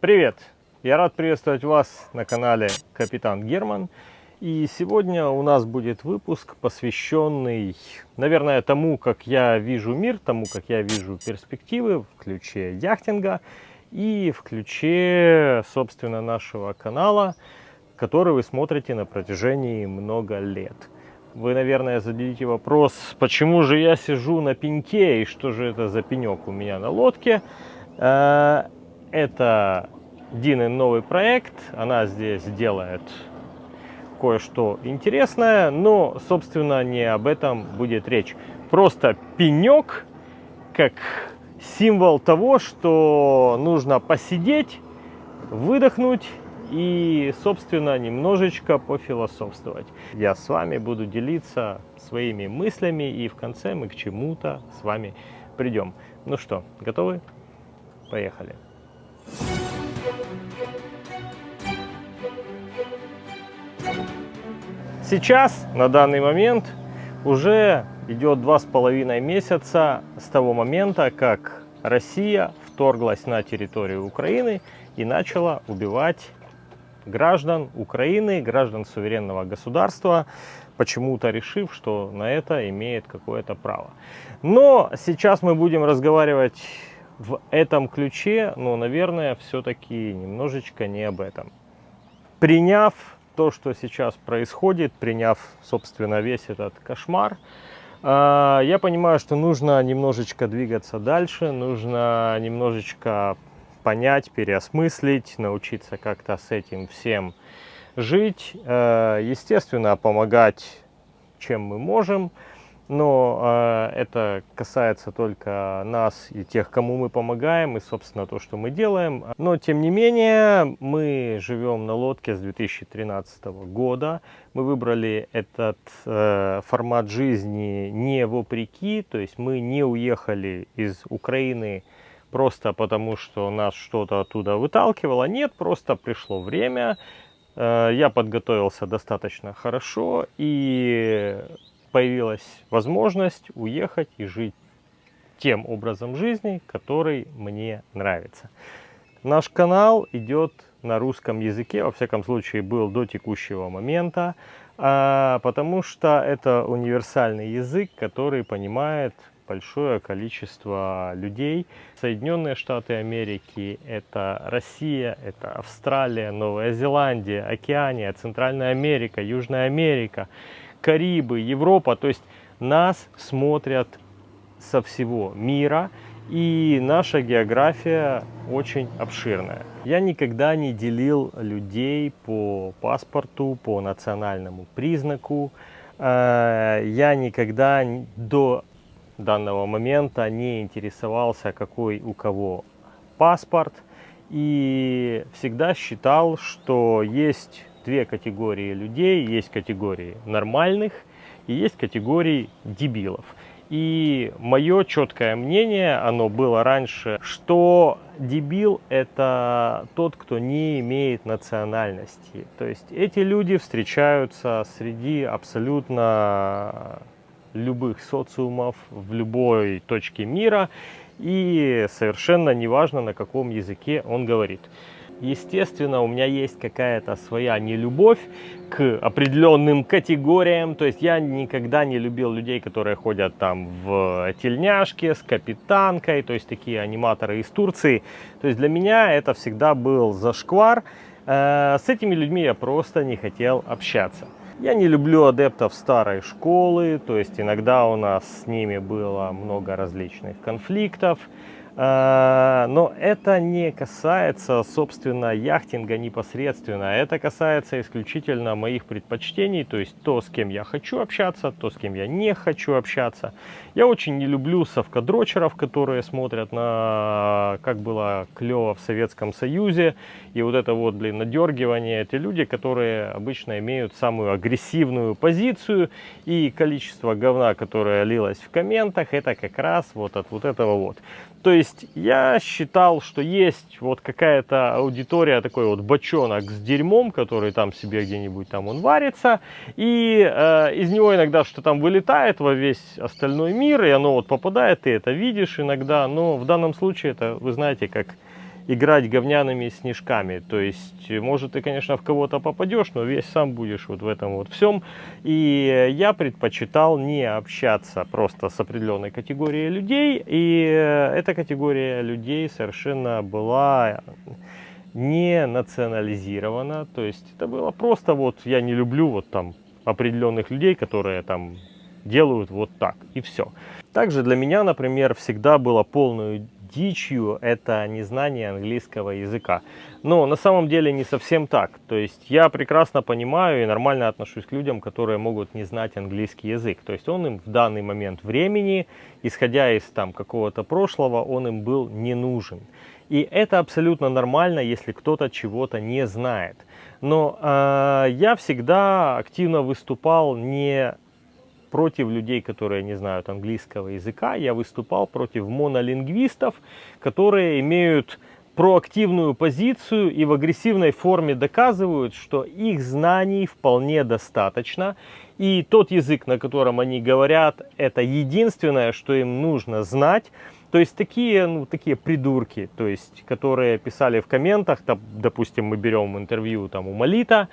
Привет! Я рад приветствовать вас на канале Капитан Герман. И сегодня у нас будет выпуск, посвященный, наверное, тому, как я вижу мир, тому, как я вижу перспективы в ключе яхтинга и в ключе, собственно, нашего канала, который вы смотрите на протяжении много лет. Вы, наверное, зададите вопрос, почему же я сижу на пеньке и что же это за пенек у меня на лодке. Это Дины новый проект, она здесь делает кое-что интересное, но, собственно, не об этом будет речь. Просто пенек, как символ того, что нужно посидеть, выдохнуть и, собственно, немножечко пофилософствовать. Я с вами буду делиться своими мыслями, и в конце мы к чему-то с вами придем. Ну что, готовы? Поехали! Сейчас, на данный момент, уже идет два с половиной месяца с того момента, как Россия вторглась на территорию Украины и начала убивать граждан Украины, граждан суверенного государства, почему-то решив, что на это имеет какое-то право. Но сейчас мы будем разговаривать в этом ключе, но, наверное, все-таки немножечко не об этом. Приняв то, что сейчас происходит, приняв, собственно, весь этот кошмар, а, я понимаю, что нужно немножечко двигаться дальше, нужно немножечко понять, переосмыслить, научиться как-то с этим всем жить, а, естественно, помогать, чем мы можем, но э, это касается только нас и тех, кому мы помогаем, и, собственно, то, что мы делаем. Но, тем не менее, мы живем на лодке с 2013 года. Мы выбрали этот э, формат жизни не вопреки, то есть мы не уехали из Украины просто потому, что нас что-то оттуда выталкивало. Нет, просто пришло время, э, я подготовился достаточно хорошо, и появилась возможность уехать и жить тем образом жизни, который мне нравится. Наш канал идет на русском языке, во всяком случае был до текущего момента, а, потому что это универсальный язык, который понимает большое количество людей. Соединенные Штаты Америки, это Россия, это Австралия, Новая Зеландия, Океания, Центральная Америка, Южная Америка. Карибы, Европа. То есть нас смотрят со всего мира. И наша география очень обширная. Я никогда не делил людей по паспорту, по национальному признаку. Э, я никогда до данного момента не интересовался, какой у кого паспорт. И всегда считал, что есть две категории людей. Есть категории нормальных и есть категории дебилов. И мое четкое мнение, оно было раньше, что дебил это тот, кто не имеет национальности. То есть эти люди встречаются среди абсолютно любых социумов в любой точке мира и совершенно неважно на каком языке он говорит. Естественно, у меня есть какая-то своя нелюбовь к определенным категориям. То есть я никогда не любил людей, которые ходят там в тельняшке с капитанкой, то есть такие аниматоры из Турции. То есть для меня это всегда был зашквар. Э, с этими людьми я просто не хотел общаться. Я не люблю адептов старой школы, то есть иногда у нас с ними было много различных конфликтов. А, но это не касается, собственно, яхтинга непосредственно. Это касается исключительно моих предпочтений, то есть то, с кем я хочу общаться, то, с кем я не хочу общаться. Я очень не люблю совкадрочеров, которые смотрят на, как было клево в Советском Союзе. И вот это вот, блин, надергивание. Это люди, которые обычно имеют самую агрессивную позицию. И количество говна, которое лилось в комментах, это как раз вот от вот этого вот. То есть я считал, что есть вот какая-то аудитория, такой вот бочонок с дерьмом, который там себе где-нибудь там он варится, и э, из него иногда что там вылетает во весь остальной мир, и оно вот попадает, ты это видишь иногда, но в данном случае это, вы знаете, как играть говняными снежками. То есть, может, ты, конечно, в кого-то попадешь, но весь сам будешь вот в этом вот всем. И я предпочитал не общаться просто с определенной категорией людей. И эта категория людей совершенно была не национализирована. То есть, это было просто вот, я не люблю вот там определенных людей, которые там делают вот так, и все. Также для меня, например, всегда было полную дичью это незнание английского языка. Но на самом деле не совсем так. То есть я прекрасно понимаю и нормально отношусь к людям, которые могут не знать английский язык. То есть он им в данный момент времени, исходя из там какого-то прошлого, он им был не нужен. И это абсолютно нормально, если кто-то чего-то не знает. Но э, я всегда активно выступал не против людей, которые не знают английского языка. Я выступал против монолингвистов, которые имеют проактивную позицию и в агрессивной форме доказывают, что их знаний вполне достаточно. И тот язык, на котором они говорят, это единственное, что им нужно знать. То есть такие, ну, такие придурки, то есть, которые писали в комментах, там, допустим, мы берем интервью там, у Малита,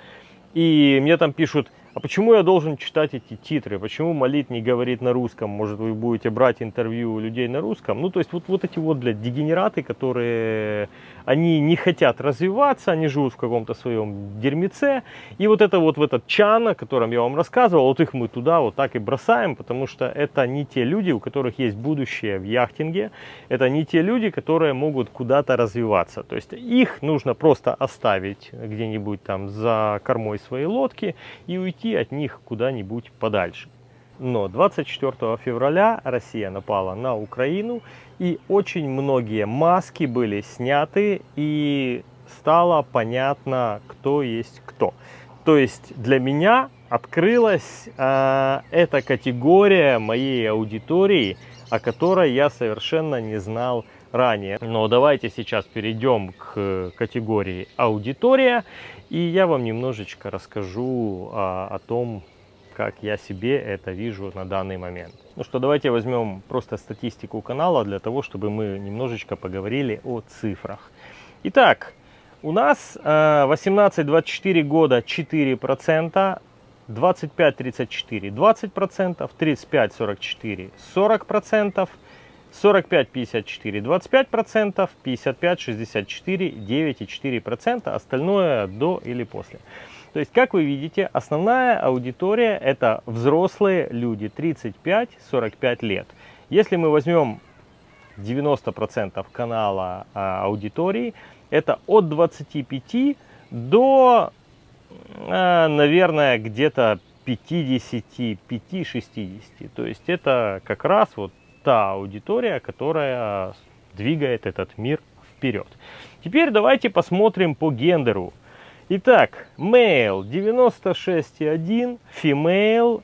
и мне там пишут, а почему я должен читать эти титры? Почему Молит не говорит на русском? Может, вы будете брать интервью у людей на русском? Ну, то есть, вот, вот эти вот, блядь, дегенераты, которые, они не хотят развиваться, они живут в каком-то своем дерьмеце. И вот это вот в этот чан, о котором я вам рассказывал, вот их мы туда вот так и бросаем, потому что это не те люди, у которых есть будущее в яхтинге. Это не те люди, которые могут куда-то развиваться. То есть, их нужно просто оставить где-нибудь там за кормой своей лодки и уйти от них куда-нибудь подальше. Но 24 февраля Россия напала на Украину, и очень многие маски были сняты, и стало понятно, кто есть кто. То есть для меня открылась э, эта категория моей аудитории, о которой я совершенно не знал ранее. Но давайте сейчас перейдем к категории аудитория. И я вам немножечко расскажу а, о том, как я себе это вижу на данный момент. Ну что, давайте возьмем просто статистику канала для того, чтобы мы немножечко поговорили о цифрах. Итак, у нас 18-24 года 4%, 25-34 20%, 35-44 40%, 45-54 25%, 55-64 9,4%, остальное до или после. То есть, как вы видите, основная аудитория это взрослые люди 35-45 лет. Если мы возьмем 90% канала а, аудитории, это от 25 до, а, наверное, где-то 55-60. То есть это как раз вот та аудитория, которая двигает этот мир вперед. Теперь давайте посмотрим по гендеру. Итак, male 96,1, female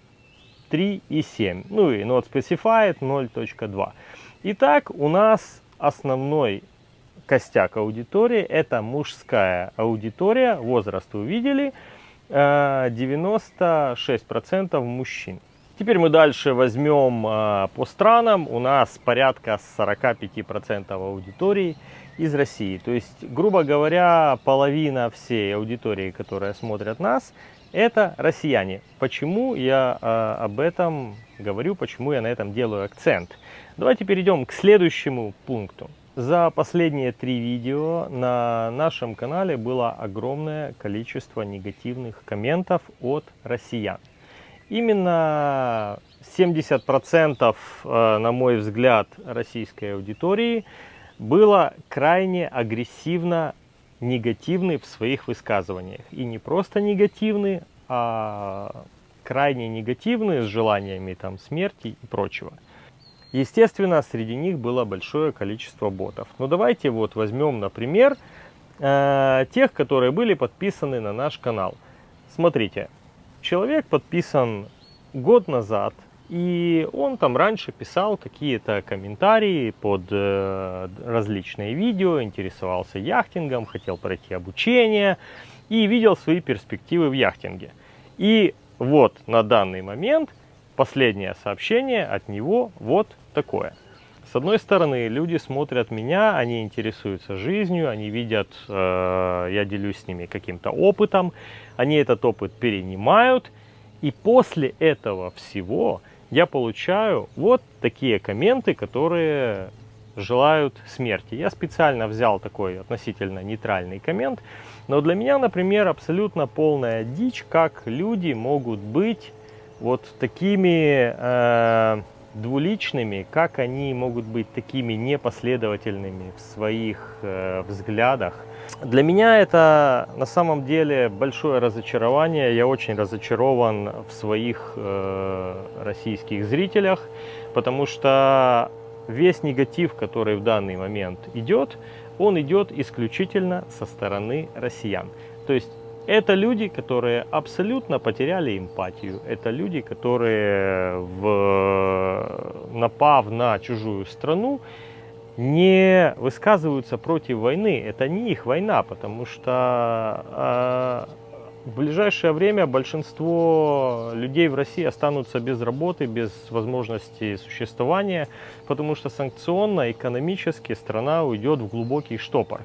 3,7. Ну и not specified 0.2. Итак, у нас основной костяк аудитории это мужская аудитория. Возраст вы видели. 96% э, мужчин. Теперь мы дальше возьмем э, по странам. У нас порядка 45% аудитории из России. То есть, грубо говоря, половина всей аудитории, которая смотрят нас, это россияне. Почему я э, об этом говорю, почему я на этом делаю акцент? Давайте перейдем к следующему пункту. За последние три видео на нашем канале было огромное количество негативных комментов от россиян. Именно 70%, э, на мой взгляд, российской аудитории было крайне агрессивно негативны в своих высказываниях. И не просто негативны, а крайне негативные с желаниями там, смерти и прочего. Естественно, среди них было большое количество ботов. Но давайте вот возьмем, например, э, тех, которые были подписаны на наш канал. Смотрите, человек подписан год назад, и он там раньше писал какие-то комментарии под э, различные видео, интересовался яхтингом, хотел пройти обучение и видел свои перспективы в яхтинге. И вот на данный момент последнее сообщение от него вот такое. С одной стороны, люди смотрят меня, они интересуются жизнью, они видят, э, я делюсь с ними каким-то опытом, они этот опыт перенимают, и после этого всего я получаю вот такие комменты, которые желают смерти. Я специально взял такой относительно нейтральный коммент, но для меня, например, абсолютно полная дичь, как люди могут быть вот такими э, двуличными, как они могут быть такими непоследовательными в своих э, взглядах. Для меня это на самом деле большое разочарование. Я очень разочарован в своих э, российских зрителях, потому что весь негатив, который в данный момент идет, он идет исключительно со стороны россиян. То есть это люди, которые абсолютно потеряли эмпатию. Это люди, которые, в, напав на чужую страну, не высказываются против войны. Это не их война, потому что э, в ближайшее время большинство людей в России останутся без работы, без возможности существования, потому что санкционно, экономически страна уйдет в глубокий штопор.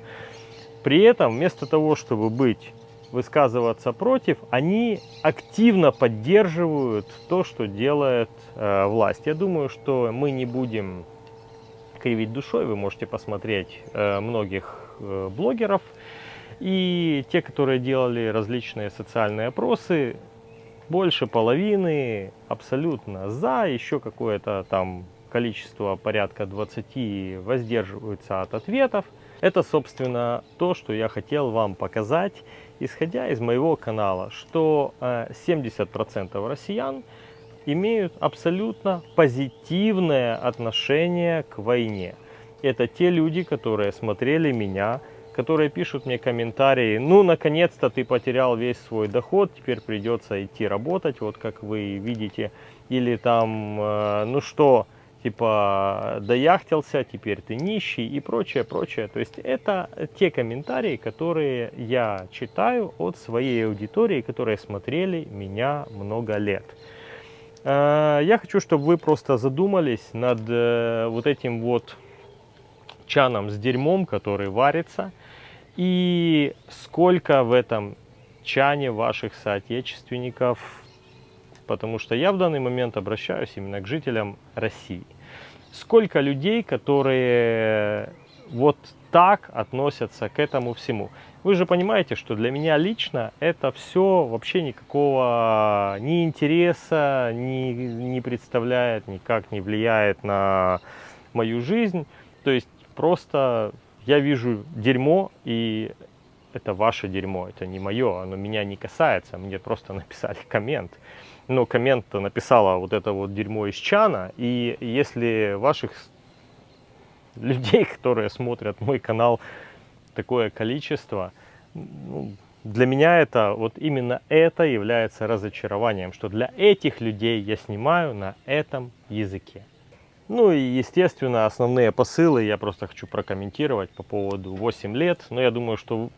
При этом, вместо того, чтобы быть высказываться против, они активно поддерживают то, что делает э, власть. Я думаю, что мы не будем кривить душой, вы можете посмотреть э, многих э, блогеров, и те, которые делали различные социальные опросы, больше половины абсолютно за, еще какое-то там количество порядка 20 воздерживаются от ответов. Это, собственно, то, что я хотел вам показать, исходя из моего канала, что 70% э, россиян имеют абсолютно позитивное отношение к войне. Это те люди, которые смотрели меня, которые пишут мне комментарии, ну, наконец-то ты потерял весь свой доход, теперь придется идти работать, вот как вы видите, или там, э, ну что, типа дояхтился, теперь ты нищий и прочее, прочее. То есть это те комментарии, которые я читаю от своей аудитории, которые смотрели меня много лет. Э, я хочу, чтобы вы просто задумались над э, вот этим вот чаном с дерьмом, который варится, и сколько в этом чане ваших соотечественников, потому что я в данный момент обращаюсь именно к жителям России сколько людей, которые вот так относятся к этому всему. Вы же понимаете, что для меня лично это все вообще никакого ни интереса ни, не представляет, никак не влияет на мою жизнь. То есть просто я вижу дерьмо, и это ваше дерьмо, это не мое, оно меня не касается, мне просто написали коммент но коммент написала вот это вот дерьмо из чана. И если ваших людей, которые смотрят мой канал, такое количество, ну, для меня это, вот именно это является разочарованием, что для этих людей я снимаю на этом языке. Ну и, естественно, основные посылы я просто хочу прокомментировать по поводу 8 лет. Но я думаю, что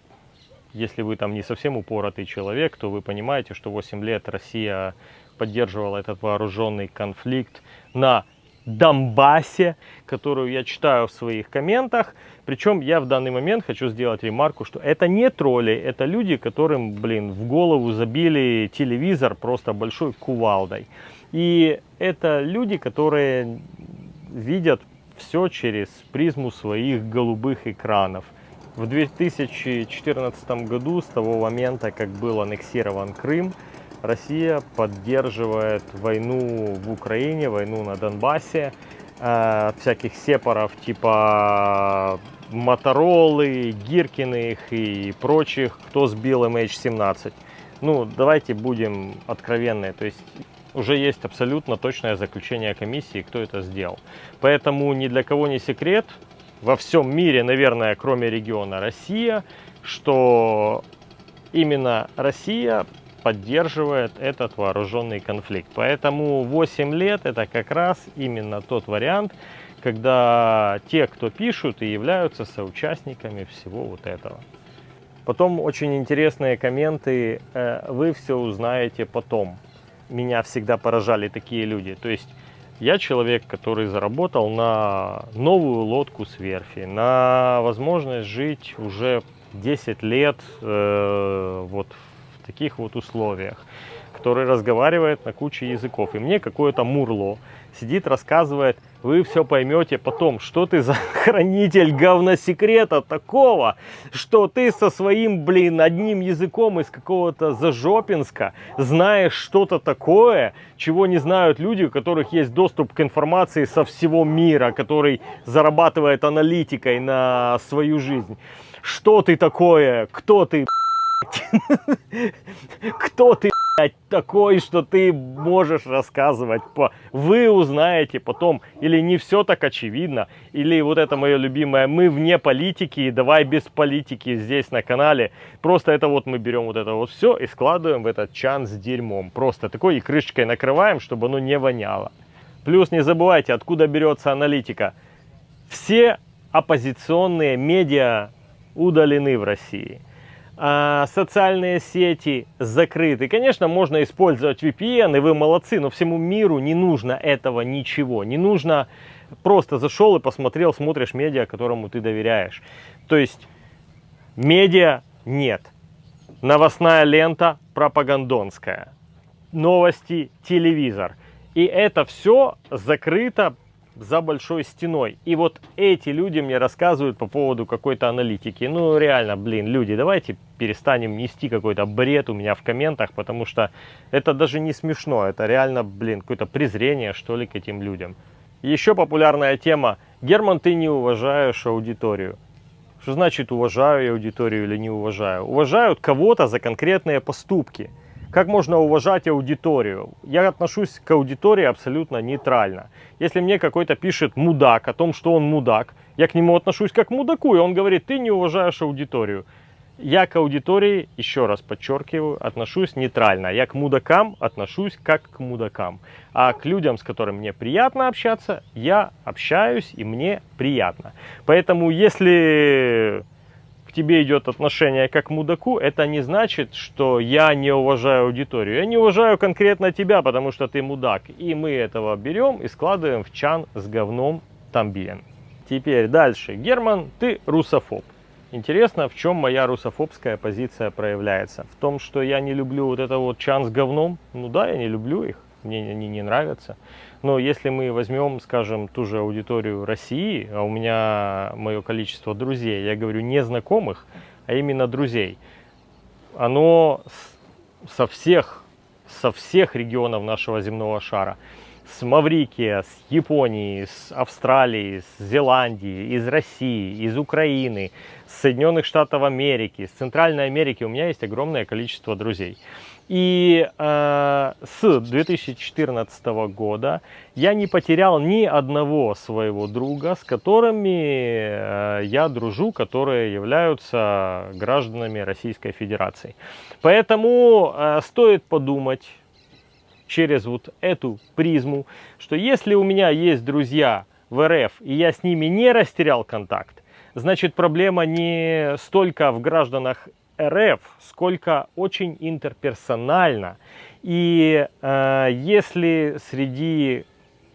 если вы там не совсем упоротый человек, то вы понимаете, что 8 лет Россия поддерживала этот вооруженный конфликт на Донбассе, которую я читаю в своих комментах. Причем я в данный момент хочу сделать ремарку, что это не тролли, это люди, которым, блин, в голову забили телевизор просто большой кувалдой. И это люди, которые видят все через призму своих голубых экранов. В 2014 году, с того момента, как был аннексирован Крым, Россия поддерживает войну в Украине, войну на Донбассе, э, всяких сепаров типа Моторолы, Гиркиных и прочих, кто сбил MH17. Ну, давайте будем откровенны, то есть уже есть абсолютно точное заключение комиссии, кто это сделал. Поэтому ни для кого не секрет, во всем мире, наверное, кроме региона Россия, что именно Россия поддерживает этот вооруженный конфликт. Поэтому 8 лет это как раз именно тот вариант, когда те, кто пишут, и являются соучастниками всего вот этого. Потом очень интересные комменты, э, вы все узнаете потом. Меня всегда поражали такие люди. То есть Я человек, который заработал на новую лодку с верфи, на возможность жить уже 10 лет э, вот в таких вот условиях, который разговаривает на куче языков. И мне какое-то мурло сидит, рассказывает, вы все поймете потом, что ты за хранитель говносекрета такого, что ты со своим, блин, одним языком из какого-то Зажопинска знаешь что-то такое, чего не знают люди, у которых есть доступ к информации со всего мира, который зарабатывает аналитикой на свою жизнь. Что ты такое? Кто ты? Кто ты такой, что ты можешь рассказывать? По... Вы узнаете потом, или не все так очевидно, или вот это мое любимое, мы вне политики, и давай без политики здесь на канале. Просто это вот мы берем вот это вот все и складываем в этот чан с дерьмом. Просто такой и крышечкой накрываем, чтобы оно не воняло. Плюс не забывайте, откуда берется аналитика. Все оппозиционные медиа удалены в России социальные сети закрыты. Конечно, можно использовать VPN, и вы молодцы, но всему миру не нужно этого ничего. Не нужно просто зашел и посмотрел, смотришь медиа, которому ты доверяешь. То есть медиа нет. Новостная лента пропагандонская. Новости, телевизор. И это все закрыто за большой стеной. И вот эти люди мне рассказывают по поводу какой-то аналитики. Ну, реально, блин, люди, давайте перестанем нести какой-то бред у меня в комментах, потому что это даже не смешно. Это реально, блин, какое-то презрение, что ли, к этим людям. Еще популярная тема. Герман, ты не уважаешь аудиторию. Что значит уважаю я аудиторию или не уважаю? Уважают кого-то за конкретные поступки. Как можно уважать аудиторию? Я отношусь к аудитории абсолютно нейтрально. Если мне какой-то пишет мудак о том, что он мудак, я к нему отношусь как к мудаку, и он говорит, ты не уважаешь аудиторию. Я к аудитории, еще раз подчеркиваю, отношусь нейтрально. Я к мудакам отношусь как к мудакам. А к людям, с которыми мне приятно общаться, я общаюсь и мне приятно. Поэтому если к тебе идет отношение как к мудаку, это не значит, что я не уважаю аудиторию. Я не уважаю конкретно тебя, потому что ты мудак. И мы этого берем и складываем в чан с говном тамбиен. Теперь дальше. Герман, ты русофоб. Интересно, в чем моя русофобская позиция проявляется? В том, что я не люблю вот это вот чан с говном? Ну да, я не люблю их мне они не нравятся. Но если мы возьмем, скажем, ту же аудиторию России, а у меня мое количество друзей, я говорю не знакомых, а именно друзей, оно со всех, со всех регионов нашего земного шара, с Маврикия, с Японии, с Австралии, с Зеландии, из России, из Украины, с Соединенных Штатов Америки, с Центральной Америки, у меня есть огромное количество друзей. И э, с 2014 года я не потерял ни одного своего друга, с которыми э, я дружу, которые являются гражданами Российской Федерации. Поэтому э, стоит подумать через вот эту призму, что если у меня есть друзья в РФ, и я с ними не растерял контакт, значит проблема не столько в гражданах РФ, сколько очень интерперсонально. И э, если среди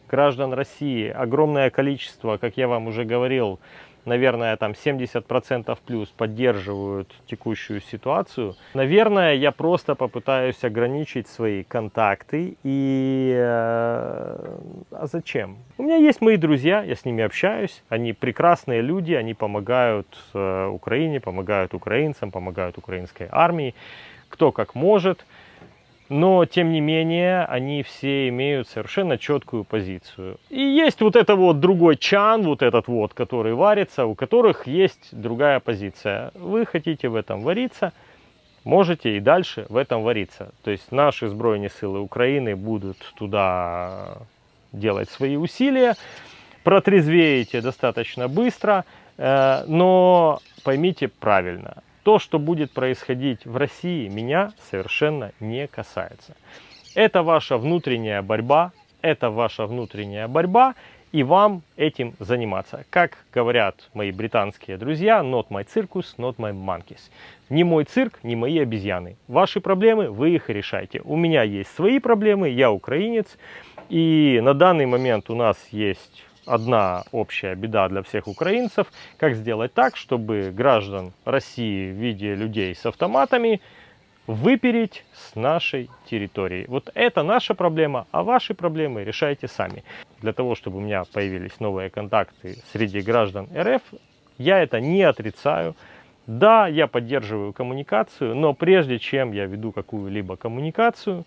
граждан России огромное количество, как я вам уже говорил, наверное, там 70% плюс поддерживают текущую ситуацию, наверное, я просто попытаюсь ограничить свои контакты. И э, а зачем? У меня есть мои друзья, я с ними общаюсь, они прекрасные люди, они помогают э, Украине, помогают украинцам, помогают украинской армии, кто как может но тем не менее они все имеют совершенно четкую позицию. И есть вот это вот другой чан, вот этот вот, который варится, у которых есть другая позиция. Вы хотите в этом вариться, можете и дальше в этом вариться. То есть наши сбройные силы Украины будут туда делать свои усилия, протрезвеете достаточно быстро, э, но поймите правильно, то, что будет происходить в России, меня совершенно не касается. Это ваша внутренняя борьба, это ваша внутренняя борьба, и вам этим заниматься. Как говорят мои британские друзья, not my circus, not my monkeys. Не мой цирк, не мои обезьяны. Ваши проблемы, вы их решайте. У меня есть свои проблемы, я украинец, и на данный момент у нас есть одна общая беда для всех украинцев. Как сделать так, чтобы граждан России в виде людей с автоматами выпереть с нашей территории. Вот это наша проблема, а ваши проблемы решайте сами. Для того, чтобы у меня появились новые контакты среди граждан РФ, я это не отрицаю. Да, я поддерживаю коммуникацию, но прежде чем я веду какую-либо коммуникацию,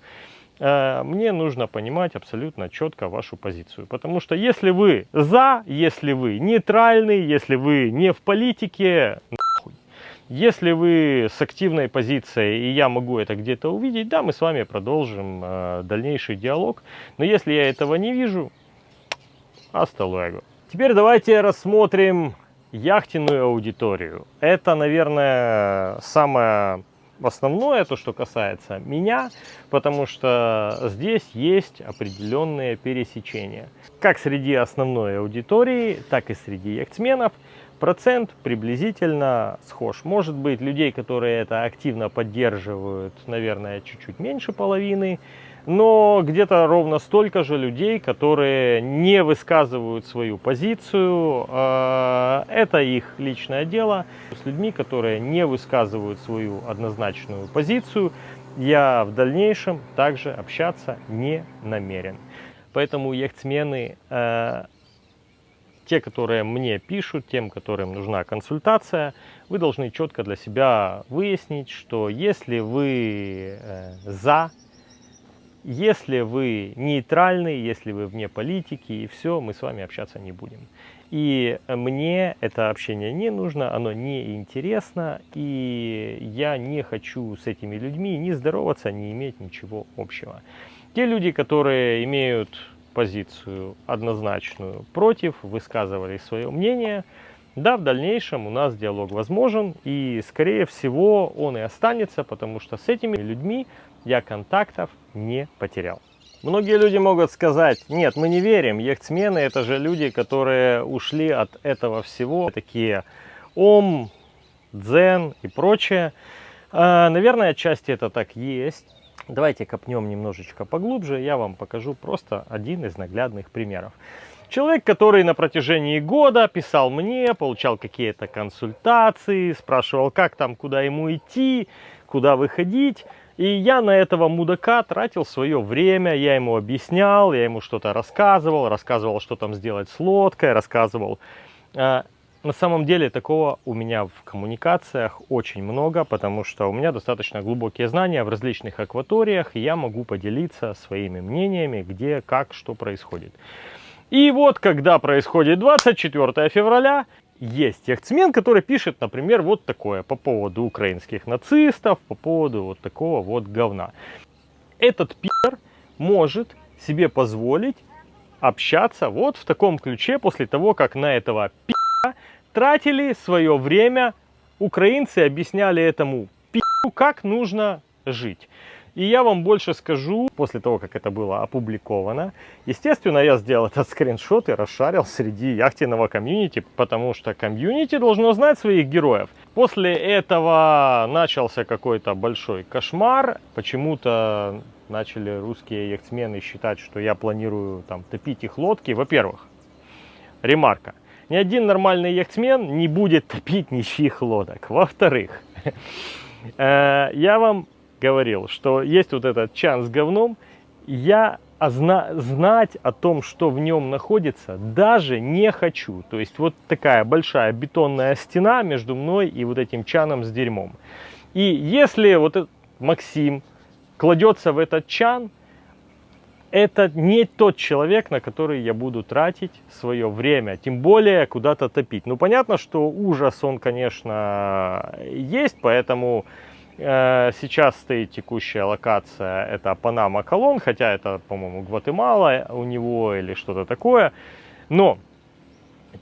мне нужно понимать абсолютно четко вашу позицию. Потому что если вы за, если вы нейтральны, если вы не в политике, нахуй. Если вы с активной позицией, и я могу это где-то увидеть, да, мы с вами продолжим э, дальнейший диалог. Но если я этого не вижу, luego. Теперь давайте рассмотрим яхтенную аудиторию. Это, наверное, самое основное, то, что касается меня, потому что здесь есть определенные пересечения. Как среди основной аудитории, так и среди яхтсменов – процент приблизительно схож. Может быть, людей, которые это активно поддерживают, наверное, чуть-чуть меньше половины, но где-то ровно столько же людей, которые не высказывают свою позицию. А, это их личное дело. С людьми, которые не высказывают свою однозначную позицию, я в дальнейшем также общаться не намерен. Поэтому яхтсмены э, те, которые мне пишут, тем, которым нужна консультация, вы должны четко для себя выяснить, что если вы э, за, если вы нейтральны, если вы вне политики, и все, мы с вами общаться не будем. И мне это общение не нужно, оно не интересно, и я не хочу с этими людьми ни здороваться, ни иметь ничего общего. Те люди, которые имеют позицию однозначную против, высказывали свое мнение. Да, в дальнейшем у нас диалог возможен, и скорее всего он и останется, потому что с этими людьми я контактов не потерял. Многие люди могут сказать, нет, мы не верим, яхтсмены это же люди, которые ушли от этого всего, такие ом, дзен и прочее. А, наверное, отчасти это так есть. Давайте копнем немножечко поглубже, я вам покажу просто один из наглядных примеров. Человек, который на протяжении года писал мне, получал какие-то консультации, спрашивал, как там, куда ему идти, куда выходить. И я на этого мудака тратил свое время, я ему объяснял, я ему что-то рассказывал, рассказывал, что там сделать с лодкой, рассказывал а, на самом деле такого у меня в коммуникациях очень много, потому что у меня достаточно глубокие знания в различных акваториях, и я могу поделиться своими мнениями, где, как, что происходит. И вот, когда происходит 24 февраля, есть яхтсмен, который пишет, например, вот такое по поводу украинских нацистов, по поводу вот такого вот говна. Этот пи***р может себе позволить общаться вот в таком ключе после того, как на этого пи*** тратили свое время, украинцы объясняли этому пи***у, как нужно жить. И я вам больше скажу, после того, как это было опубликовано, естественно, я сделал этот скриншот и расшарил среди яхтенного комьюнити, потому что комьюнити должно знать своих героев. После этого начался какой-то большой кошмар. Почему-то начали русские яхтсмены считать, что я планирую там топить их лодки. Во-первых, ремарка – ни один нормальный яхтсмен не будет топить ничьих лодок. Во-вторых, э, я вам говорил, что есть вот этот чан с говном, я знать о том, что в нем находится, даже не хочу. То есть вот такая большая бетонная стена между мной и вот этим чаном с дерьмом. И если вот этот Максим кладется в этот чан, это не тот человек, на который я буду тратить свое время, тем более куда-то топить. Ну, понятно, что ужас, он, конечно, есть, поэтому сейчас стоит текущая локация, это Панама Колон, хотя это, по-моему, Гватемала у него или что-то такое. Но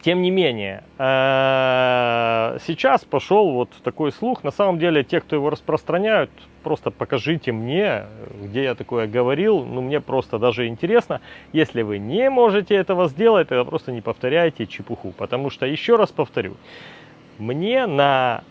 Тем не менее, э, сейчас пошел вот такой слух. На самом деле, те, кто его распространяют, просто покажите мне, где я такое говорил. Ну, мне просто даже интересно. Если вы не можете этого сделать, тогда просто не повторяйте чепуху. Потому что, еще раз повторю, мне на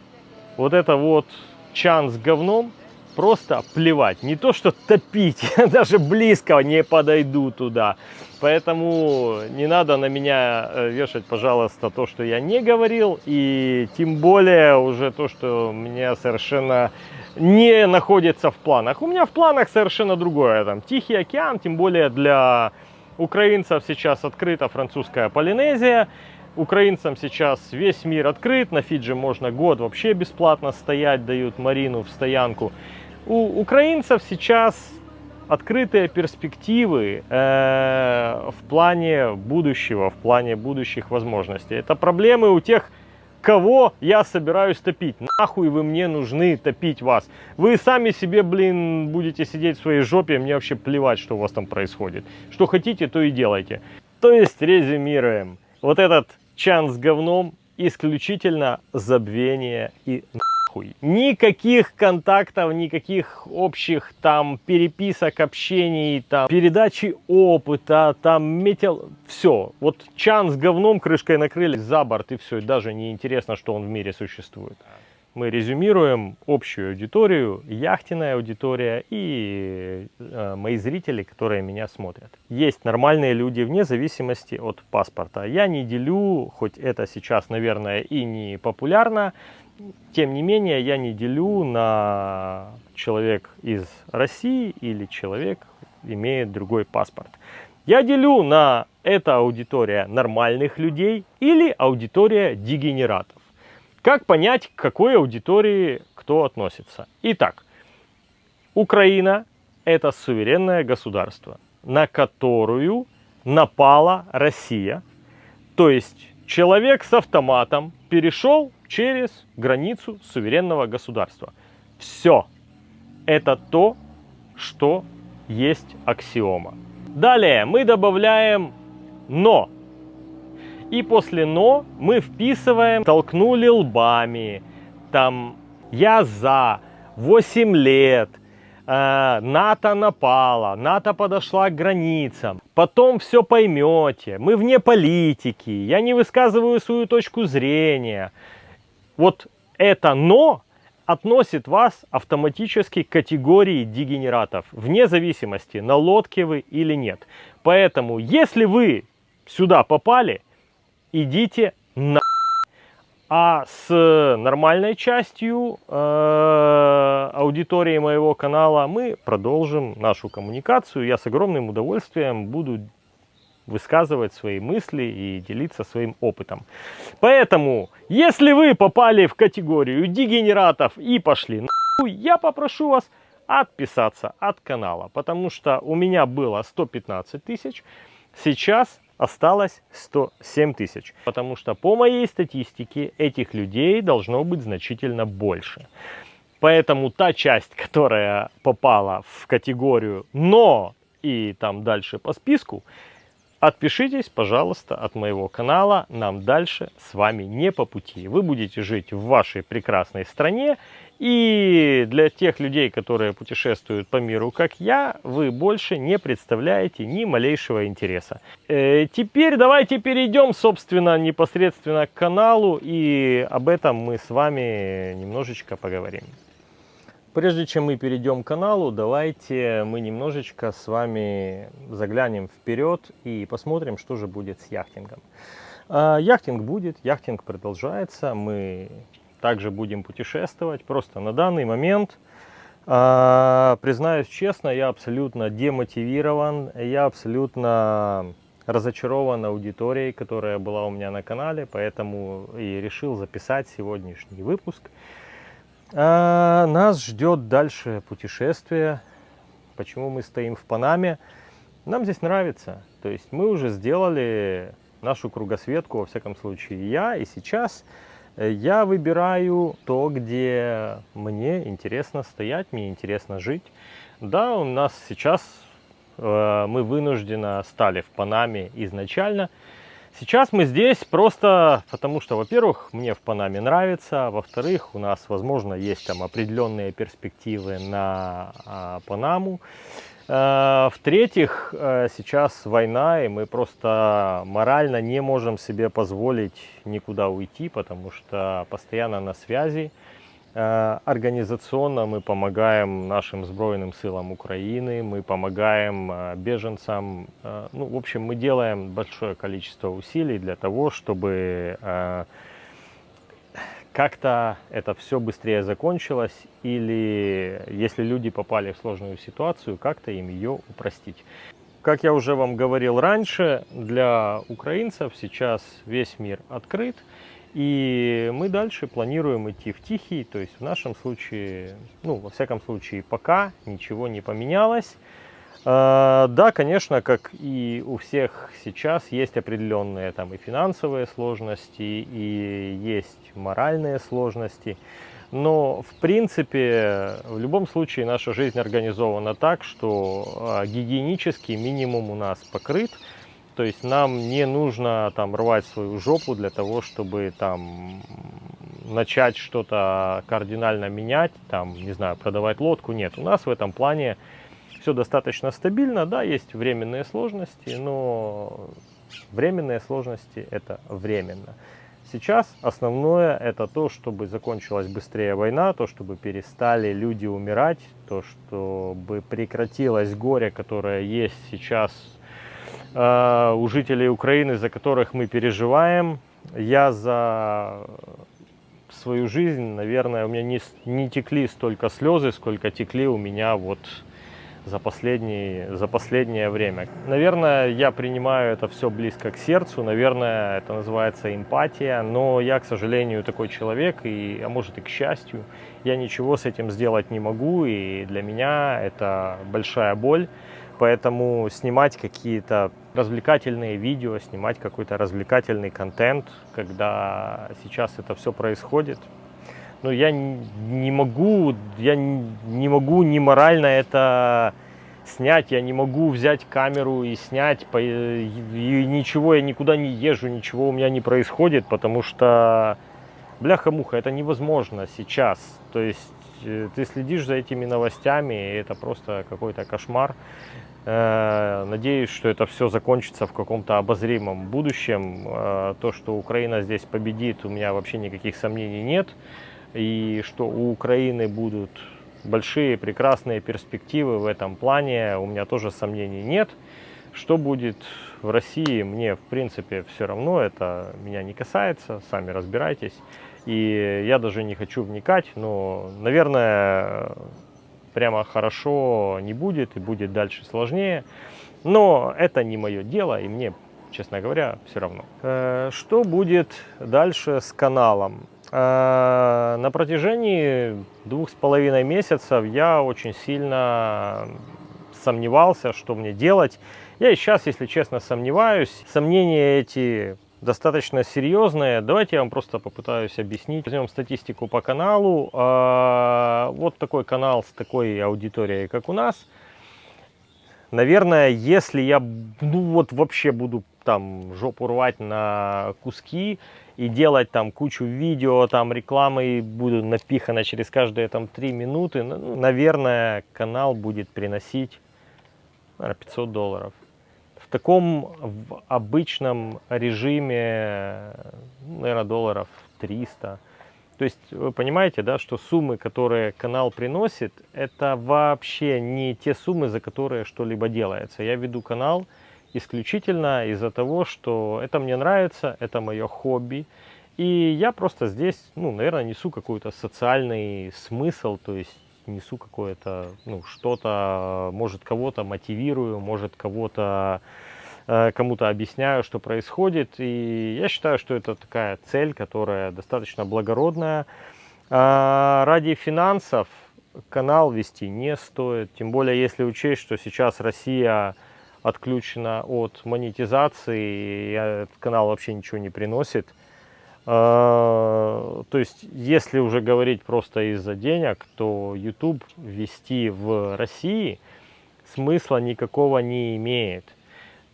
вот это вот чан с говном просто плевать. Не то, что топить, даже близко не подойду туда. Поэтому не надо на меня э, вешать, пожалуйста, то, что я не говорил. И тем более уже то, что меня совершенно не находится в планах. У меня в планах совершенно другое. Там Тихий океан, тем более для украинцев сейчас открыта французская Полинезия. Украинцам сейчас весь мир открыт, на Фиджи можно год вообще бесплатно стоять, дают Марину в стоянку. У украинцев сейчас открытые перспективы э, в плане будущего, в плане будущих возможностей. Это проблемы у тех, кого я собираюсь топить. Нахуй вы мне нужны топить вас. Вы сами себе, блин, будете сидеть в своей жопе, мне вообще плевать, что у вас там происходит. Что хотите, то и делайте. То есть, резюмируем. Вот этот чан с говном исключительно забвение и нахуй. Никаких контактов, никаких общих там переписок, общений, там передачи опыта, там метил... Все. Вот чан с говном крышкой накрыли за борт и все. Даже не интересно, что он в мире существует. Мы резюмируем общую аудиторию, яхтенная аудитория и э, мои зрители, которые меня смотрят. Есть нормальные люди вне зависимости от паспорта. Я не делю, хоть это сейчас, наверное, и не популярно, тем не менее, я не делю на человек из России или человек имеет другой паспорт. Я делю на это аудитория нормальных людей или аудитория дегенератов. Как понять, к какой аудитории кто относится? Итак, Украина – это суверенное государство, на которую напала Россия. То есть человек с автоматом перешел через границу суверенного государства. Все. Это то, что есть аксиома. Далее мы добавляем «но». И после «но» мы вписываем «толкнули лбами», там «я за», «8 лет», э, НАТО напала, НАТО подошла к границам. Потом все поймете. Мы вне политики. Я не высказываю свою точку зрения вот это «но» относит вас автоматически к категории дегенератов, вне зависимости, на лодке вы или нет. Поэтому, если вы сюда попали, идите на а с нормальной частью э, аудитории моего канала мы продолжим нашу коммуникацию. Я с огромным удовольствием буду высказывать свои мысли и делиться своим опытом. Поэтому, если вы попали в категорию дегенератов и пошли нахуй, я попрошу вас отписаться от канала, потому что у меня было 115 тысяч, сейчас осталось 107 тысяч, потому что по моей статистике этих людей должно быть значительно больше. Поэтому та часть, которая попала в категорию «но» и там дальше по списку, Отпишитесь, пожалуйста, от моего канала. Нам дальше с вами не по пути. Вы будете жить в вашей прекрасной стране. И для тех людей, которые путешествуют по миру, как я, вы больше не представляете ни малейшего интереса. Э, теперь давайте перейдем, собственно, непосредственно к каналу. И об этом мы с вами немножечко поговорим. Прежде чем мы перейдем к каналу, давайте мы немножечко с вами заглянем вперед и посмотрим, что же будет с яхтингом. А, яхтинг будет, яхтинг продолжается, мы также будем путешествовать. Просто на данный момент, а, признаюсь честно, я абсолютно демотивирован, я абсолютно разочарован аудиторией, которая была у меня на канале, поэтому и решил записать сегодняшний выпуск. А нас ждет дальше путешествие. Почему мы стоим в Панаме? Нам здесь нравится. То есть мы уже сделали нашу кругосветку, во всяком случае я. И сейчас я выбираю то, где мне интересно стоять, мне интересно жить. Да, у нас сейчас э, мы вынуждены стали в Панаме изначально. Сейчас мы здесь просто потому, что, во-первых, мне в Панаме нравится, во-вторых, у нас, возможно, есть там определенные перспективы на а, Панаму. А, В-третьих, э, сейчас война, и мы просто морально не можем себе позволить никуда уйти, потому что постоянно на связи. Э, организационно мы помогаем нашим Збройным силам Украины, мы помогаем э, беженцам. Э, ну, в общем, мы делаем большое количество усилий для того, чтобы как-то это все быстрее закончилось или если люди попали в сложную ситуацию, как-то им ее упростить. Как я уже вам говорил раньше, для украинцев сейчас весь мир открыт. И мы дальше планируем идти в Тихий, то есть в нашем случае, ну, во всяком случае, пока ничего не поменялось. А, да, конечно, как и у всех сейчас, есть определенные там и финансовые сложности, и есть моральные сложности. Но, в принципе, в любом случае наша жизнь организована так, что а, гигиенический минимум у нас покрыт. То есть нам не нужно там рвать свою жопу для того, чтобы там начать что-то кардинально менять, там, не знаю, продавать лодку. Нет, у нас в этом плане все достаточно стабильно. Да, есть временные сложности, но временные сложности это временно. Сейчас основное это то, чтобы закончилась быстрее война, то, чтобы перестали люди умирать, то, чтобы прекратилось горе, которое есть сейчас Э, у жителей Украины, за которых мы переживаем. Я за свою жизнь, наверное, у меня не, не текли столько слезы, сколько текли у меня вот за, последний, за последнее время. Наверное, я принимаю это все близко к сердцу, наверное, это называется эмпатия, но я, к сожалению, такой человек, и, а может и к счастью, я ничего с этим сделать не могу, и для меня это большая боль. Поэтому снимать какие-то развлекательные видео, снимать какой-то развлекательный контент, когда сейчас это все происходит. Но я не могу, я не могу ни морально это снять, я не могу взять камеру и снять, и ничего, я никуда не езжу, ничего у меня не происходит, потому что, бляха-муха, это невозможно сейчас. То есть э, ты следишь за этими новостями, и это просто какой-то кошмар. Э, надеюсь, что это все закончится в каком-то обозримом будущем. Э, то, что Украина здесь победит, у меня вообще никаких сомнений нет. И что у Украины будут большие, прекрасные перспективы в этом плане, у меня тоже сомнений нет. Что будет в России, мне в принципе все равно, это меня не касается, сами разбирайтесь. И я даже не хочу вникать, но, наверное, прямо хорошо не будет и будет дальше сложнее. Но это не мое дело и мне, честно говоря, все равно. Э, что будет дальше с каналом? Э, на протяжении двух с половиной месяцев я очень сильно сомневался, что мне делать. Я и сейчас, если честно, сомневаюсь. Сомнения эти достаточно серьезные. Давайте я вам просто попытаюсь объяснить. Возьмем статистику по каналу. А, вот такой канал с такой аудиторией, как у нас. Наверное, если я ну вот вообще буду там жопу рвать на куски и делать там кучу видео, там рекламы буду напихано через каждые там 3 минуты, ну, наверное, канал будет приносить наверное, 500 долларов таком в обычном режиме, наверное, долларов 300. То есть вы понимаете, да, что суммы, которые канал приносит, это вообще не те суммы, за которые что-либо делается. Я веду канал исключительно из-за того, что это мне нравится, это мое хобби. И я просто здесь, ну, наверное, несу какой-то социальный смысл, то есть несу какое-то, ну, что-то, может, кого-то мотивирую, может, кого-то э, кому-то объясняю, что происходит. И я считаю, что это такая цель, которая достаточно благородная. А ради финансов канал вести не стоит. Тем более, если учесть, что сейчас Россия отключена от монетизации, и этот канал вообще ничего не приносит. А, то есть, если уже говорить просто из-за денег, то YouTube вести в России смысла никакого не имеет.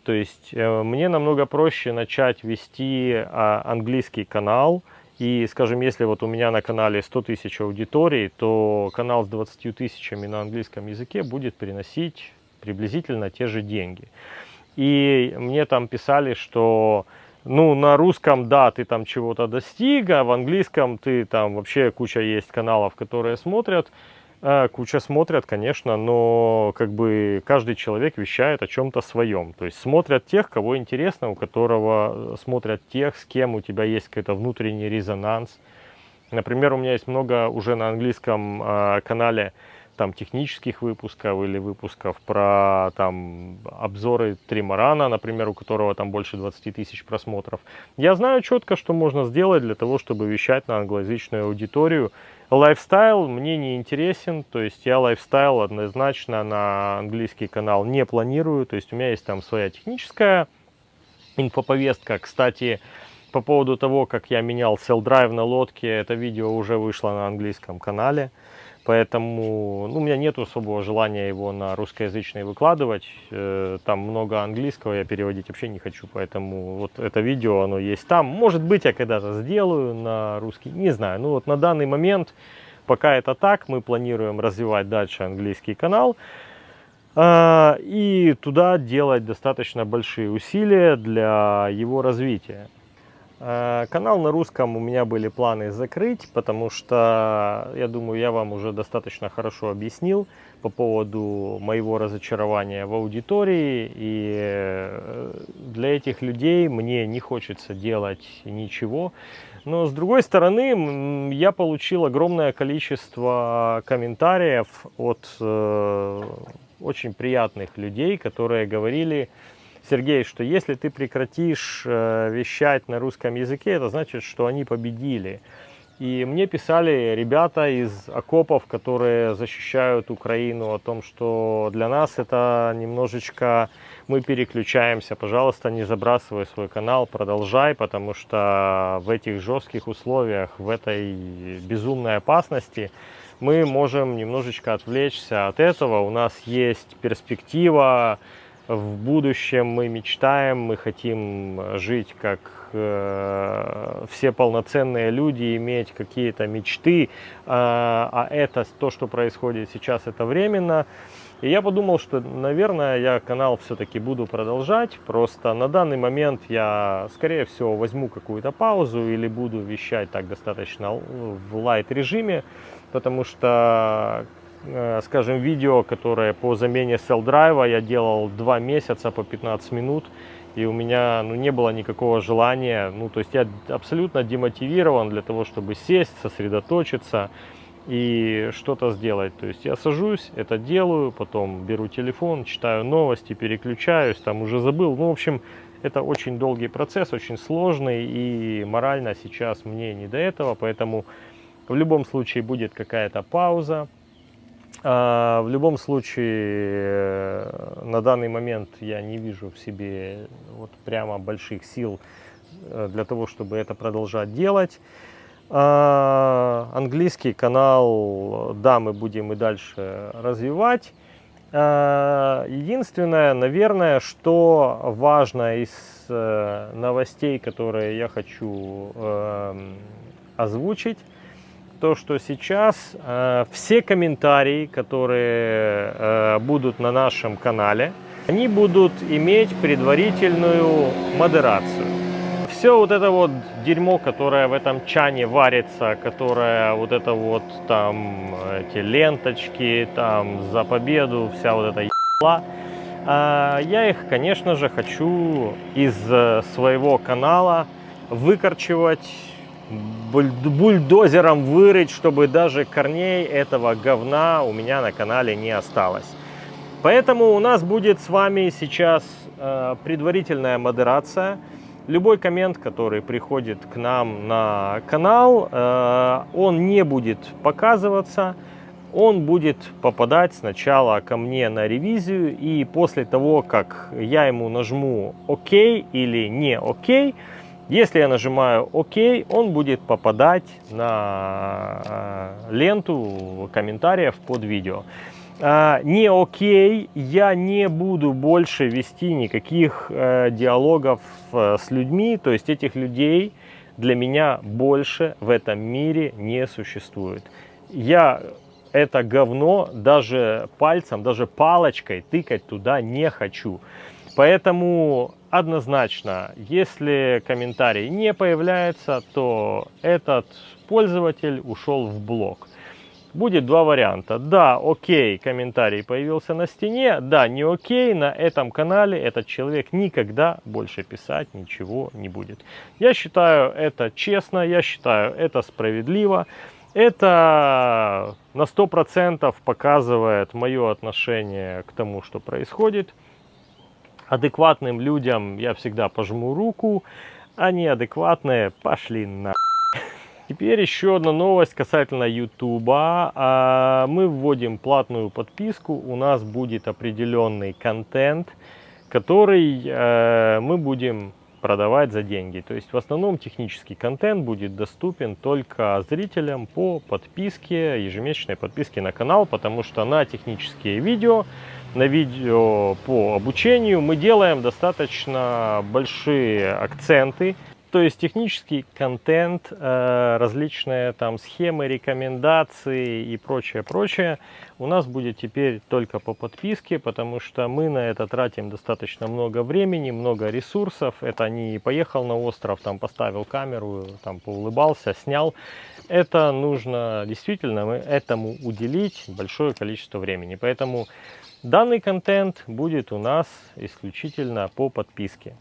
То есть э, мне намного проще начать вести а, английский канал. И, скажем, если вот у меня на канале 100 тысяч аудиторий, то канал с 20 тысячами на английском языке будет приносить приблизительно те же деньги. И мне там писали, что ну, на русском, да, ты там чего-то достиг, а в английском ты там вообще куча есть каналов, которые смотрят. Э, куча смотрят, конечно, но как бы каждый человек вещает о чем-то своем. То есть смотрят тех, кого интересно, у которого э, смотрят тех, с кем у тебя есть какой-то внутренний резонанс. Например, у меня есть много уже на английском э, канале там технических выпусков или выпусков про там обзоры тримарана, например, у которого там больше 20 тысяч просмотров. Я знаю четко, что можно сделать для того, чтобы вещать на англоязычную аудиторию. Лайфстайл мне не интересен, то есть я лайфстайл однозначно на английский канал не планирую, то есть у меня есть там своя техническая инфоповестка. Кстати, по поводу того, как я менял Drive на лодке, это видео уже вышло на английском канале. Поэтому ну, у меня нет особого желания его на русскоязычный выкладывать. Э, там много английского, я переводить вообще не хочу. Поэтому вот это видео, оно есть там. Может быть, я когда-то сделаю на русский, не знаю. Ну вот на данный момент, пока это так, мы планируем развивать дальше английский канал. А, и туда делать достаточно большие усилия для его развития. Э, канал на русском у меня были планы закрыть, потому что, я думаю, я вам уже достаточно хорошо объяснил по поводу моего разочарования в аудитории. И э, для этих людей мне не хочется делать ничего. Но с другой стороны, я получил огромное количество комментариев от э, очень приятных людей, которые говорили, Сергей, что если ты прекратишь э, вещать на русском языке, это значит, что они победили. И мне писали ребята из окопов, которые защищают Украину, о том, что для нас это немножечко мы переключаемся. Пожалуйста, не забрасывай свой канал, продолжай, потому что в этих жестких условиях, в этой безумной опасности мы можем немножечко отвлечься от этого. У нас есть перспектива в будущем мы мечтаем, мы хотим жить как э, все полноценные люди, иметь какие-то мечты, э, а это то, что происходит сейчас, это временно. И я подумал, что, наверное, я канал все-таки буду продолжать. Просто на данный момент я, скорее всего, возьму какую-то паузу или буду вещать так достаточно в лайт режиме, потому что Э, скажем, видео, которое по замене cell драйва я делал два месяца по 15 минут, и у меня ну, не было никакого желания, ну, то есть я абсолютно демотивирован для того, чтобы сесть, сосредоточиться и что-то сделать. То есть я сажусь, это делаю, потом беру телефон, читаю новости, переключаюсь, там уже забыл. Ну, в общем, это очень долгий процесс, очень сложный, и морально сейчас мне не до этого, поэтому в любом случае будет какая-то пауза, в любом случае, э, на данный момент я не вижу в себе вот прямо больших сил э, для того, чтобы это продолжать делать. А, английский канал, да, мы будем и дальше развивать. А, единственное, наверное, что важно из э, новостей, которые я хочу эм, озвучить, то, что сейчас э, все комментарии, которые э, будут на нашем канале, они будут иметь предварительную модерацию. Все вот это вот дерьмо, которое в этом чане варится, которое вот это вот там эти ленточки, там за победу, вся вот эта ебла, э, я их, конечно же, хочу из э, своего канала выкорчевать бульдозером вырыть, чтобы даже корней этого говна у меня на канале не осталось. Поэтому у нас будет с вами сейчас э, предварительная модерация. Любой коммент, который приходит к нам на канал, э, он не будет показываться. Он будет попадать сначала ко мне на ревизию. И после того, как я ему нажму ОК или не ОК, если я нажимаю ОК, он будет попадать на э, ленту комментариев под видео. а, не окей, я не буду больше вести никаких э, диалогов э, с людьми, то есть этих людей для меня больше в этом мире не существует. Я это говно даже пальцем, даже палочкой тыкать туда не хочу. Поэтому однозначно, если комментарий не появляется, то этот пользователь ушел в блог будет два варианта. Да, окей, комментарий появился на стене. Да, не окей, на этом канале этот человек никогда больше писать ничего не будет. Я считаю это честно, я считаю это справедливо. Это на 100% показывает мое отношение к тому, что происходит. Адекватным людям я всегда пожму руку, а неадекватные пошли на... Теперь еще одна новость касательно YouTube. А, мы вводим платную подписку, у нас будет определенный контент, который э, мы будем продавать за деньги. То есть в основном технический контент будет доступен только зрителям по подписке, ежемесячной подписке на канал, потому что на технические видео, на видео по обучению мы делаем достаточно большие акценты то есть технический контент, э, различные там схемы, рекомендации и прочее, прочее у нас будет теперь только по подписке, потому что мы на это тратим достаточно много времени, много ресурсов. Это не поехал на остров, там поставил камеру, там поулыбался, снял. Это нужно действительно этому уделить большое количество времени. Поэтому данный контент будет у нас исключительно по подписке.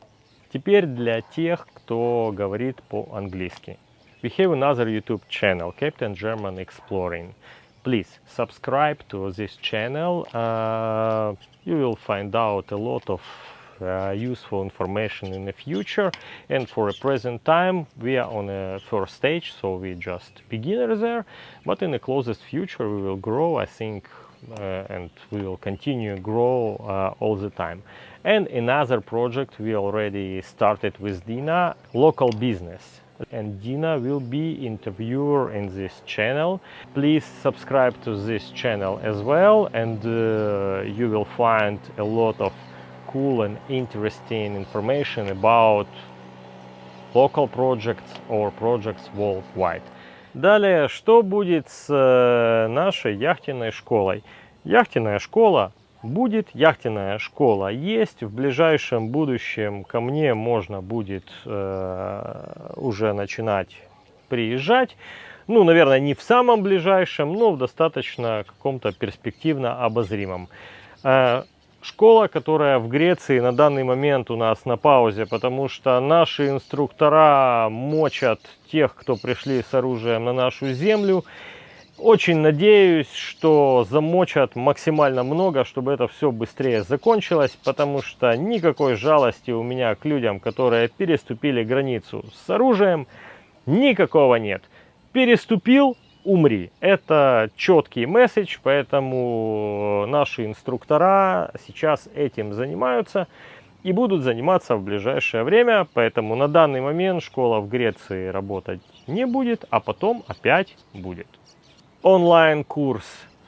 Теперь для тех, кто говорит по-английски. We have another YouTube channel, Captain German Exploring. Please subscribe to this channel. Uh, you will find out a lot of uh, useful information in the future and for a present time we are on a first stage so we just beginners there but in the closest future we will grow I think uh, and we will continue grow uh, all the time. And another project we already started with Dina, local business. And Dina will be interviewer in this channel. Please subscribe to this channel as well and uh, you will find a lot of cool and interesting information about local projects or projects worldwide. Далее, что будет с э, нашей яхтенной школой? Яхтенная школа будет, яхтенная школа есть. В ближайшем будущем ко мне можно будет э, уже начинать приезжать. Ну, наверное, не в самом ближайшем, но в достаточно каком-то перспективно обозримом. Школа, которая в Греции на данный момент у нас на паузе, потому что наши инструктора мочат тех, кто пришли с оружием на нашу землю. Очень надеюсь, что замочат максимально много, чтобы это все быстрее закончилось, потому что никакой жалости у меня к людям, которые переступили границу с оружием, никакого нет. Переступил, умри. Это четкий месседж, поэтому наши инструктора сейчас этим занимаются и будут заниматься в ближайшее время. Поэтому на данный момент школа в Греции работать не будет, а потом опять будет. Онлайн-курс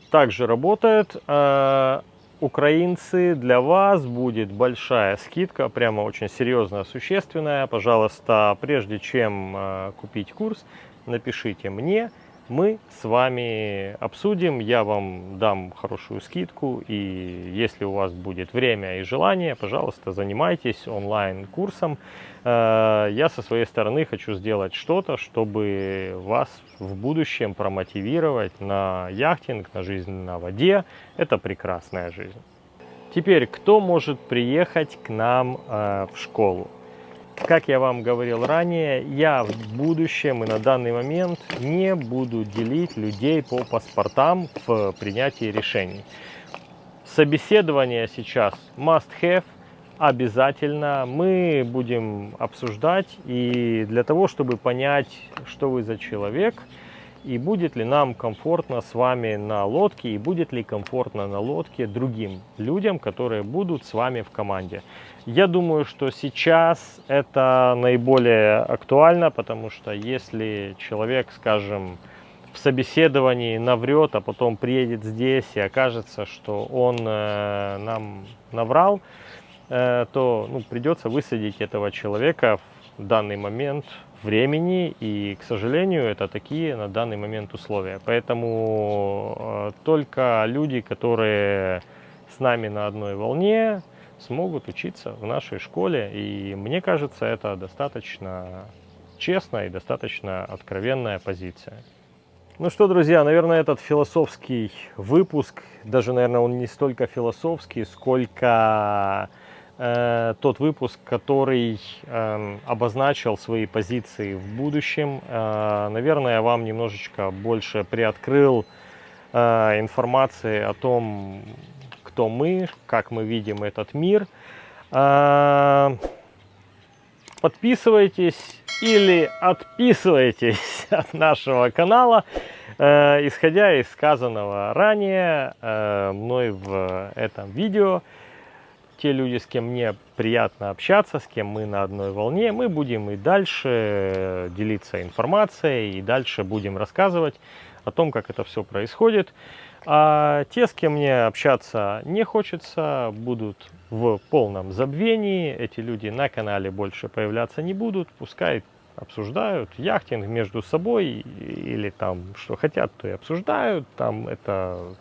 также работает. А, украинцы, для вас будет большая скидка, прямо очень серьезная, существенная. Пожалуйста, прежде чем а, купить курс, напишите мне, мы с вами обсудим, я вам дам хорошую скидку, и если у вас будет время и желание, пожалуйста, занимайтесь онлайн-курсом. Э, я со своей стороны хочу сделать что-то, чтобы вас в будущем промотивировать на яхтинг, на жизнь на воде. Это прекрасная жизнь. Теперь, кто может приехать к нам э, в школу? Как я вам говорил ранее, я в будущем и на данный момент не буду делить людей по паспортам в принятии решений. Собеседование сейчас must have, обязательно. Мы будем обсуждать и для того, чтобы понять, что вы за человек, и будет ли нам комфортно с вами на лодке, и будет ли комфортно на лодке другим людям, которые будут с вами в команде. Я думаю, что сейчас это наиболее актуально, потому что если человек, скажем, в собеседовании наврет, а потом приедет здесь и окажется, что он э, нам наврал, э, то ну, придется высадить этого человека в данный момент времени. И, к сожалению, это такие на данный момент условия. Поэтому э, только люди, которые с нами на одной волне, смогут учиться в нашей школе. И мне кажется, это достаточно честная и достаточно откровенная позиция. Ну что, друзья, наверное, этот философский выпуск, даже, наверное, он не столько философский, сколько э, тот выпуск, который э, обозначил свои позиции в будущем. Э, наверное, вам немножечко больше приоткрыл э, информации о том, кто мы, как мы видим этот мир. Э, подписывайтесь или отписывайтесь от нашего канала, э, исходя из сказанного ранее э, мной в этом видео. Те люди, с кем мне приятно общаться, с кем мы на одной волне, мы будем и дальше делиться информацией, и дальше будем рассказывать о том, как это все происходит. А те, с кем мне общаться не хочется, будут в полном забвении. Эти люди на канале больше появляться не будут. Пускай обсуждают яхтинг между собой или там что хотят, то и обсуждают. Там это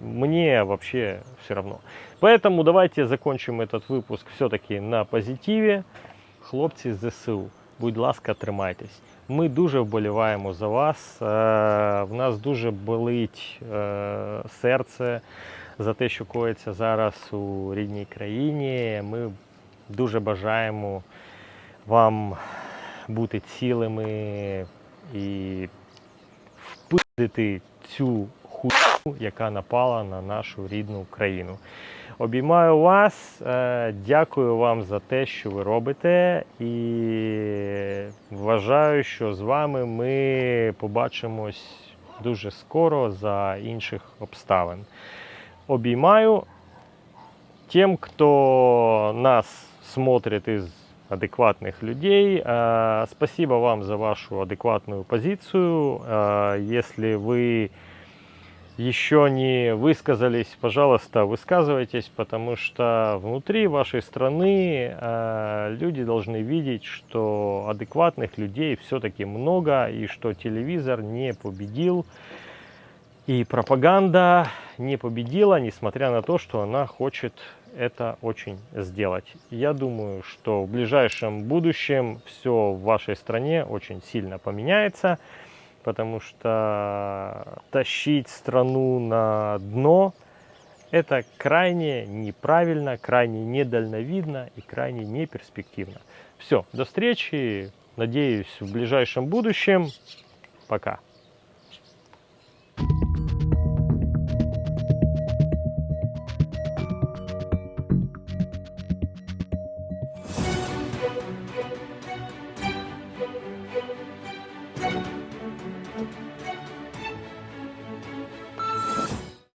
мне вообще все равно. Поэтому давайте закончим этот выпуск все-таки на позитиве. Хлопці з ЗСУ, будь ласка, тримайтесь. Ми дуже вболіваємо за вас. В нас дуже болить серце за те, що коїться зараз у рідній країні. Ми дуже бажаємо вам бути цілими і впити цю хуйню, яка напала на нашу рідну країну. Обіймаю вас, е, дякую вам за те, що ви робите, і вважаю, що з вами ми побачимось дуже скоро за інших обставин. Обіймаю тим, хто нас смотрит із адекватных людей. Э, спасибо вам за вашу адекватную позицию. Э, если вы еще не высказались, пожалуйста, высказывайтесь, потому что внутри вашей страны э, люди должны видеть, что адекватных людей все-таки много, и что телевизор не победил, и пропаганда не победила, несмотря на то, что она хочет это очень сделать. Я думаю, что в ближайшем будущем все в вашей стране очень сильно поменяется, потому что тащить страну на дно это крайне неправильно, крайне недальновидно и крайне неперспективно. Все, до встречи, надеюсь, в ближайшем будущем. Пока. Thank you.